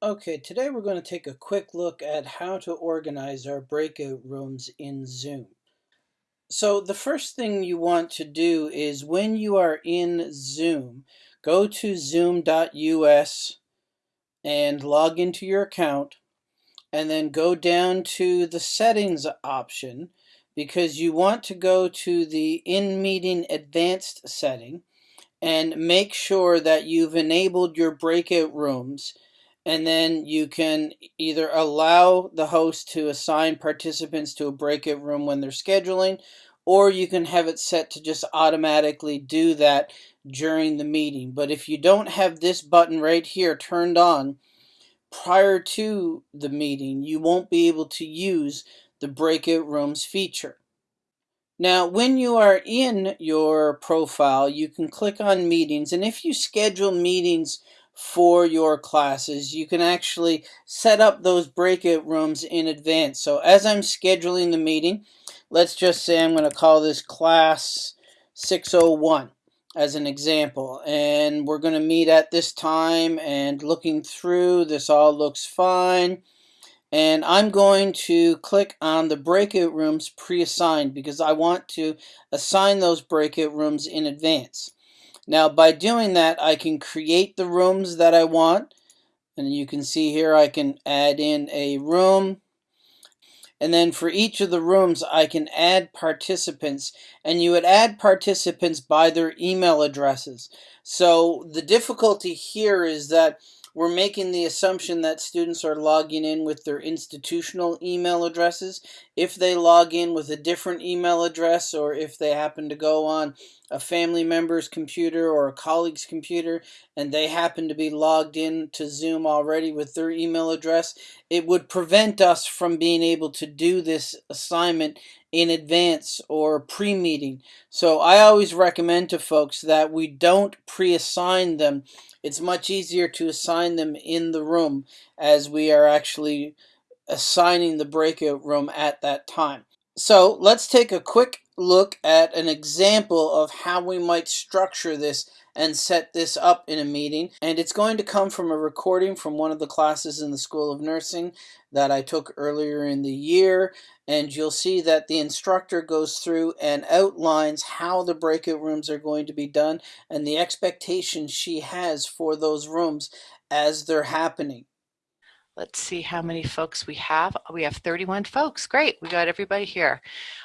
Okay, today we're going to take a quick look at how to organize our breakout rooms in Zoom. So the first thing you want to do is when you are in Zoom, go to zoom.us and log into your account and then go down to the settings option because you want to go to the in-meeting advanced setting and make sure that you've enabled your breakout rooms and then you can either allow the host to assign participants to a breakout room when they're scheduling or you can have it set to just automatically do that during the meeting. But if you don't have this button right here turned on prior to the meeting you won't be able to use the breakout rooms feature. Now, when you are in your profile, you can click on meetings, and if you schedule meetings for your classes, you can actually set up those breakout rooms in advance. So as I'm scheduling the meeting, let's just say I'm going to call this class 601 as an example, and we're going to meet at this time, and looking through, this all looks fine and I'm going to click on the breakout rooms pre-assigned because I want to assign those breakout rooms in advance. Now by doing that I can create the rooms that I want and you can see here I can add in a room and then for each of the rooms I can add participants and you would add participants by their email addresses. So the difficulty here is that we're making the assumption that students are logging in with their institutional email addresses. If they log in with a different email address or if they happen to go on a family member's computer or a colleague's computer and they happen to be logged in to Zoom already with their email address, it would prevent us from being able to do this assignment in advance or pre-meeting. So I always recommend to folks that we don't pre-assign them it's much easier to assign them in the room as we are actually assigning the breakout room at that time. So let's take a quick look at an example of how we might structure this and set this up in a meeting. And it's going to come from a recording from one of the classes in the School of Nursing that I took earlier in the year. And you'll see that the instructor goes through and outlines how the breakout rooms are going to be done and the expectations she has for those rooms as they're happening. Let's see how many folks we have. We have 31 folks. Great, we got everybody here.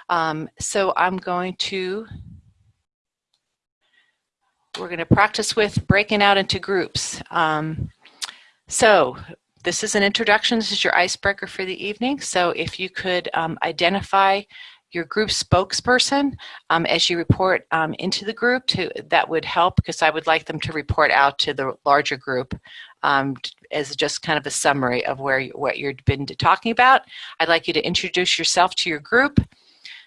Um, so I'm going to, we're going to practice with breaking out into groups. Um, so this is an introduction. This is your icebreaker for the evening. So if you could um, identify your group spokesperson um, as you report um, into the group to that would help because I would like them to report out to the larger group um, as just kind of a summary of where you, what you've been talking about. I'd like you to introduce yourself to your group.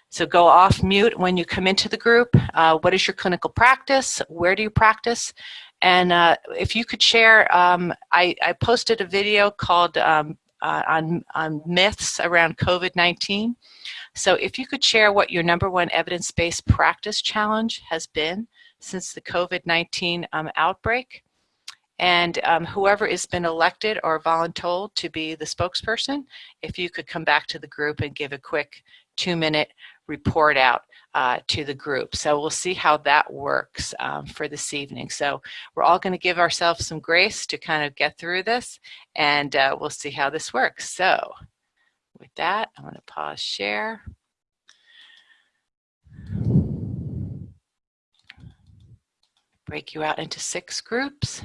So go off mute when you come into the group. Uh, what is your clinical practice? Where do you practice? And uh, if you could share, um, I, I, posted a video called um, uh, on, on myths around COVID-19. So if you could share what your number one evidence-based practice challenge has been since the COVID-19 um, outbreak, and um, whoever has been elected or voluntold to be the spokesperson, if you could come back to the group and give a quick two minute report out uh, to the group. So we'll see how that works um, for this evening. So we're all going to give ourselves some grace to kind of get through this and uh, we'll see how this works. So with that, I'm going to pause share. Break you out into six groups.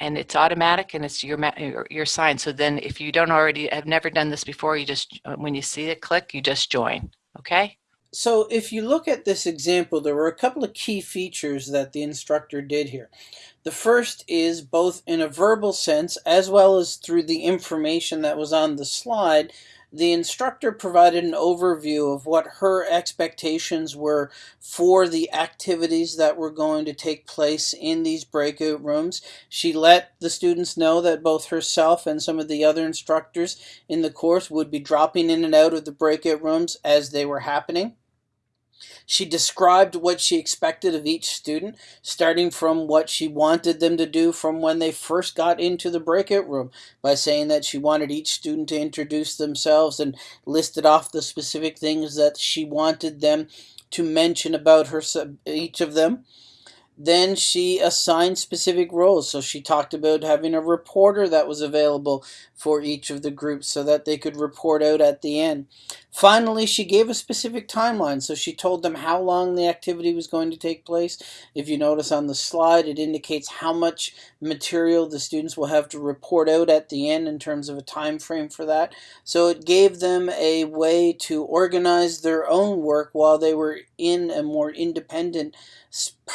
And it's automatic and it's your your sign. So then if you don't already have never done this before, you just uh, when you see it click, you just join. Okay? So if you look at this example, there were a couple of key features that the instructor did here. The first is both in a verbal sense as well as through the information that was on the slide, the instructor provided an overview of what her expectations were for the activities that were going to take place in these breakout rooms. She let the students know that both herself and some of the other instructors in the course would be dropping in and out of the breakout rooms as they were happening. She described what she expected of each student, starting from what she wanted them to do from when they first got into the breakout room, by saying that she wanted each student to introduce themselves and listed off the specific things that she wanted them to mention about her each of them. Then she assigned specific roles. So she talked about having a reporter that was available for each of the groups so that they could report out at the end. Finally, she gave a specific timeline. So she told them how long the activity was going to take place. If you notice on the slide, it indicates how much material the students will have to report out at the end in terms of a time frame for that. So it gave them a way to organize their own work while they were in a more independent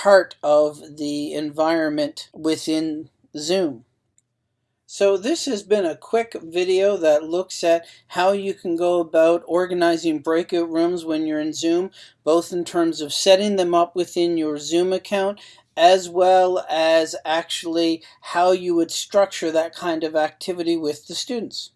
part of the environment within Zoom. So this has been a quick video that looks at how you can go about organizing breakout rooms when you're in Zoom, both in terms of setting them up within your Zoom account as well as actually how you would structure that kind of activity with the students.